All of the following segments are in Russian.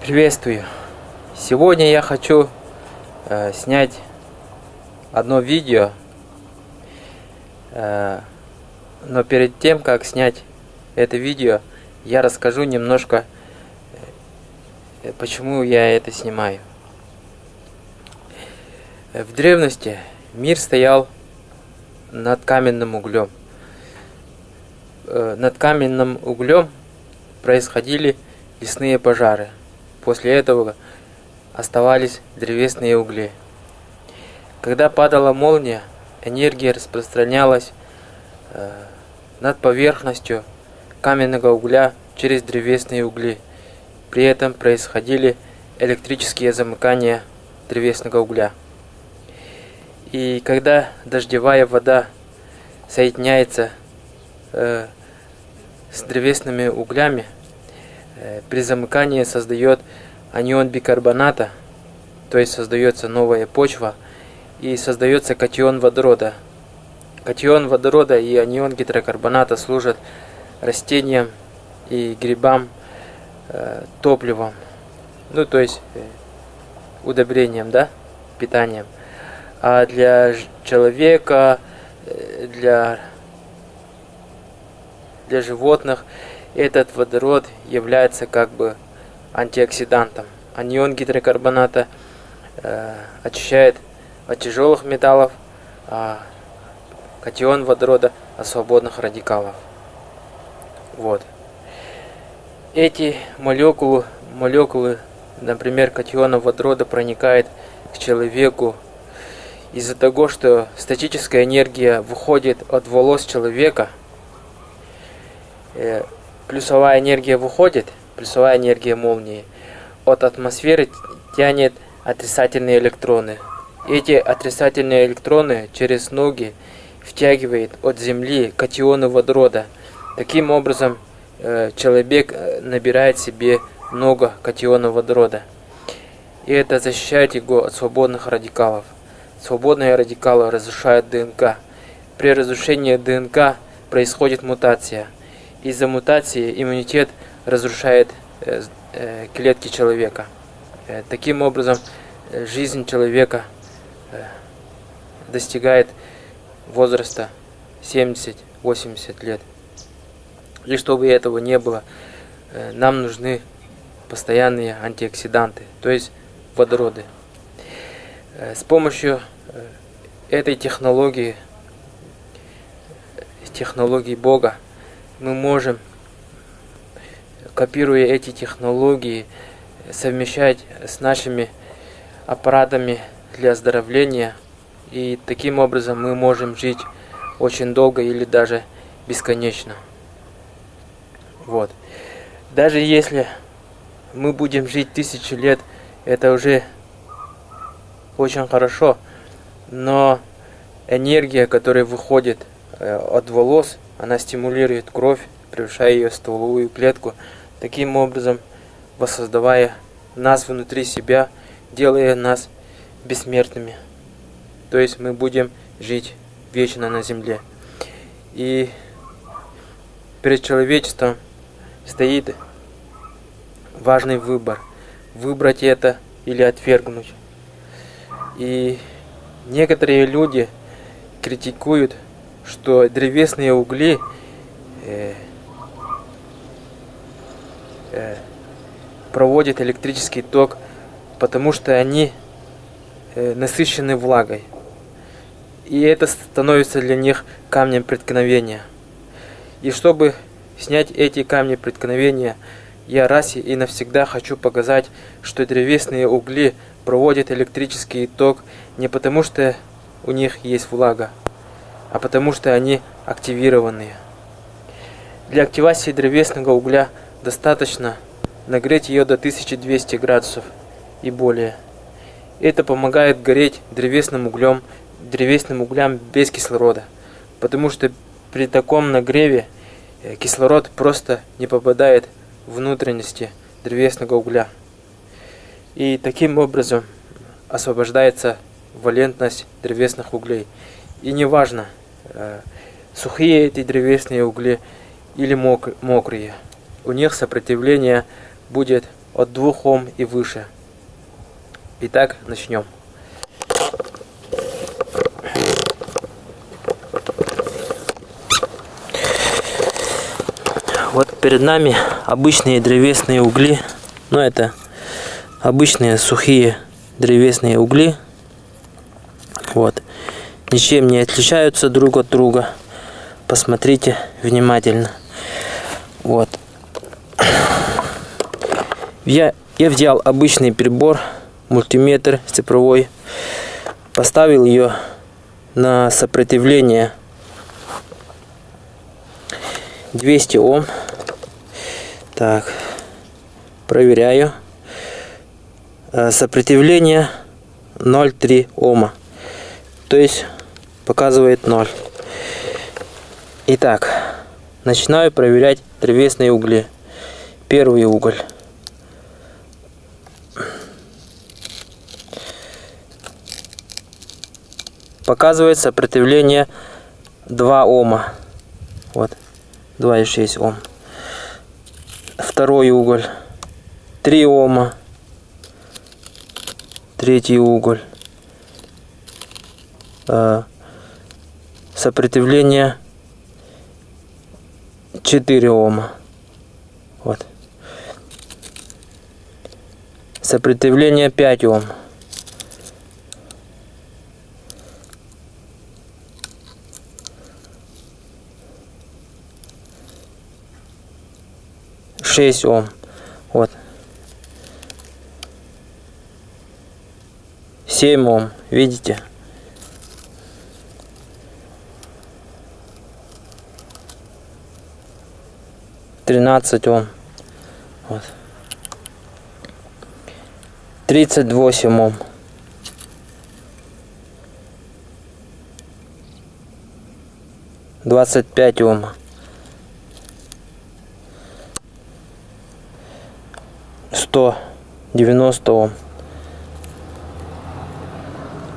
Приветствую! Сегодня я хочу э, снять одно видео, э, но перед тем, как снять это видео, я расскажу немножко, э, почему я это снимаю. В древности мир стоял над каменным углем. Э, над каменным углем происходили лесные пожары – После этого оставались древесные угли. Когда падала молния, энергия распространялась э, над поверхностью каменного угля через древесные угли. При этом происходили электрические замыкания древесного угля. И когда дождевая вода соединяется э, с древесными углями, Э, при замыкании создает анион бикарбоната, то есть создается новая почва, и создается катион водорода. Катион водорода и анион гидрокарбоната служат растениям и грибам э, топливом, ну то есть э, удобрением, да, питанием. А для человека, э, для, для животных – этот водород является как бы антиоксидантом. Анион гидрокарбоната э, очищает от тяжелых металлов, а катион водорода от свободных радикалов. Вот. Эти молекулы, молекулы, например, катиона водорода проникает к человеку из-за того, что статическая энергия выходит от волос человека, э, плюсовая энергия выходит, плюсовая энергия молнии, от атмосферы тянет отрицательные электроны. Эти отрицательные электроны через ноги втягивает от Земли катионы водорода. Таким образом, э, человек э, набирает себе много катионов водорода. И это защищает его от свободных радикалов. Свободные радикалы разрушают ДНК. При разрушении ДНК происходит мутация – из-за мутации иммунитет разрушает э, э, клетки человека. Э, таким образом, жизнь человека достигает возраста 70-80 лет. И чтобы этого не было, нам нужны постоянные антиоксиданты, то есть водороды. С помощью этой технологии, технологии Бога, мы можем, копируя эти технологии, совмещать с нашими аппаратами для оздоровления. И таким образом мы можем жить очень долго или даже бесконечно. Вот. Даже если мы будем жить тысячи лет, это уже очень хорошо. Но энергия, которая выходит э, от волос, она стимулирует кровь, превышая ее в стволовую клетку, таким образом воссоздавая нас внутри себя, делая нас бессмертными. То есть мы будем жить вечно на земле. И перед человечеством стоит важный выбор. Выбрать это или отвергнуть. И некоторые люди критикуют что древесные угли э, э, проводят электрический ток, потому что они э, насыщены влагой. И это становится для них камнем преткновения. И чтобы снять эти камни преткновения, я раз и навсегда хочу показать, что древесные угли проводят электрический ток не потому, что у них есть влага, а потому что они активированные. Для активации древесного угля достаточно нагреть ее до 1200 градусов и более. Это помогает гореть древесным углем, древесным углям без кислорода, потому что при таком нагреве э, кислород просто не попадает в внутренности древесного угля. И таким образом освобождается валентность древесных углей. И неважно, Э, сухие эти древесные угли или мок мокрые. У них сопротивление будет от 2 Ом и выше. Итак, начнем. Вот перед нами обычные древесные угли. Но это обычные сухие древесные угли. Вот. Ничем не отличаются друг от друга. Посмотрите внимательно. Вот. Я, я взял обычный прибор, мультиметр цифровой, поставил ее на сопротивление 200 Ом. Так, проверяю. Э, сопротивление 0,3 Ома. То есть показывает 0. Итак, начинаю проверять древесные угли. Первый уголь. Показывает сопротивление 2 Ома. Вот. 2,6 Ом. Второй уголь. 3 Ома. Третий уголь. Э, сопротивление 4 Ома. Вот. Сопротивление 5 Ом. Шесть Ом. Вот. 7 Ом. Видите? Тринадцать Ом. Вот. Тридцать восемь Ом. Двадцать пять Ом. Сто девяносто Ом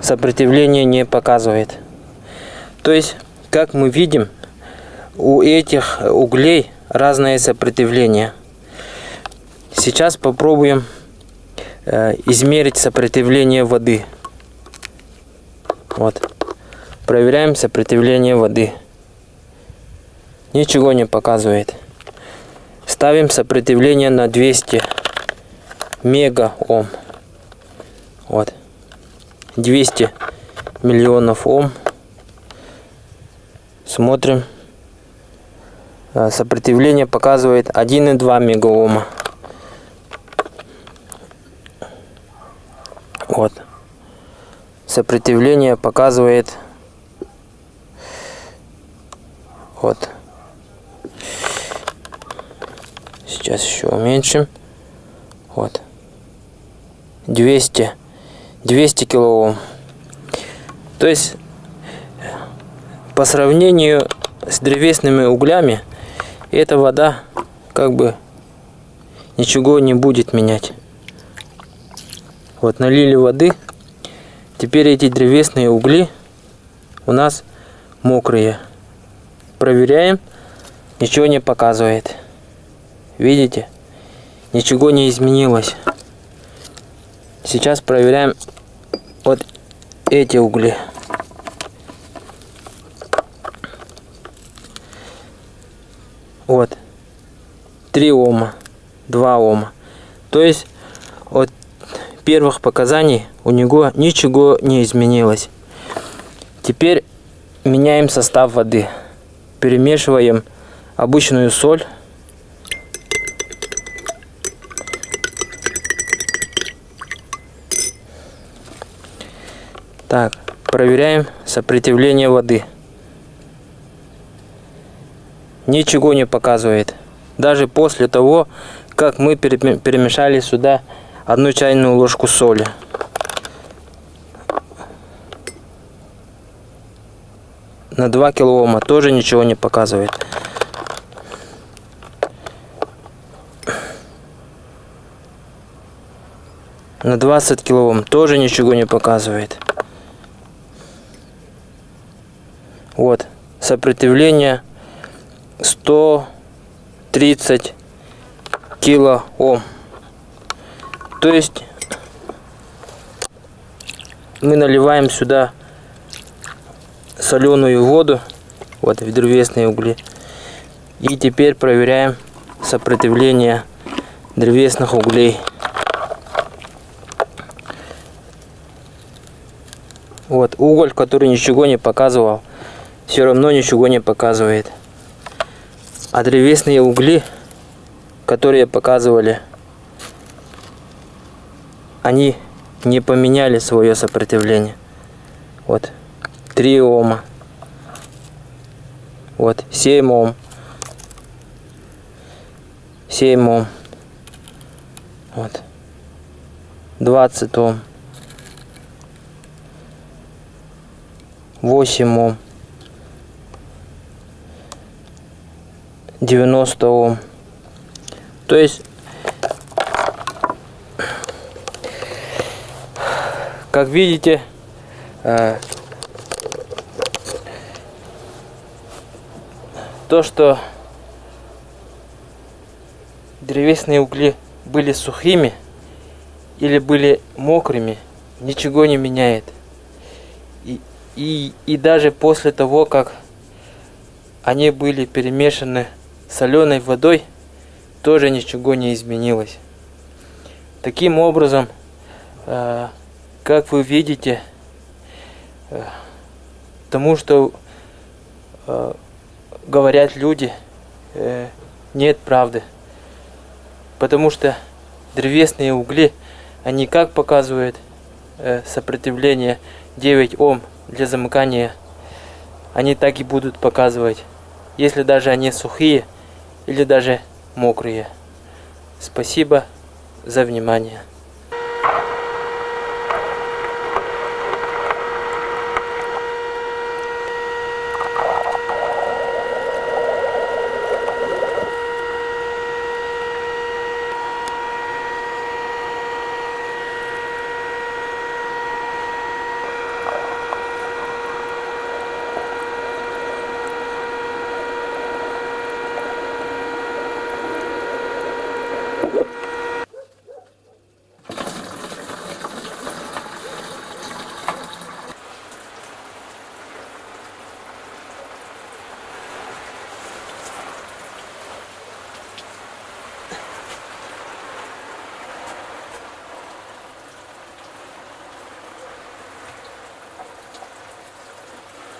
сопротивление не показывает. То есть, как мы видим, у этих углей разное сопротивление. Сейчас попробуем измерить сопротивление воды. Вот. Проверяем сопротивление воды. Ничего не показывает. Ставим сопротивление на 200 мега ом. Вот. 200 миллионов Ом. Смотрим. А, сопротивление показывает 1,2 мегаома. Вот. Сопротивление показывает вот. Сейчас еще уменьшим. Вот. 200 200 килоом. То есть по сравнению с древесными углями эта вода как бы ничего не будет менять. Вот налили воды. Теперь эти древесные угли у нас мокрые. Проверяем. Ничего не показывает. Видите? Ничего не изменилось. Сейчас проверяем вот эти угли. Вот. 3 Ома. 2 Ома. То есть первых показаний у него ничего не изменилось. Теперь меняем состав воды. Перемешиваем обычную соль Так, проверяем сопротивление воды. Ничего не показывает. Даже после того, как мы перемешали сюда одну чайную ложку соли. На 2 килоома тоже ничего не показывает. На 20 килоом тоже ничего не показывает. Вот, сопротивление 130 кило Ом. То есть мы наливаем сюда соленую воду, вот древесные угли. И теперь проверяем сопротивление древесных углей. Вот уголь, который ничего не показывал, все равно ничего не показывает. А древесные угли, которые показывали, они не поменяли свое сопротивление. Вот 3 ома. Вот 7 ом. 7 ом. Вот. 20 ом. 8 ом. 90 ом. То есть, как видите, э, то, что древесные угли были сухими или были мокрыми, ничего не меняет. И, и, и даже после того, как они были перемешаны соленой водой, тоже ничего не изменилось. Таким образом, э, как вы видите, э, тому, что э, говорят люди, э, нет правды. Потому что древесные угли, они как показывают сопротивление 9 Ом для замыкания, они так и будут показывать, если даже они сухие или даже мокрые. Спасибо за внимание.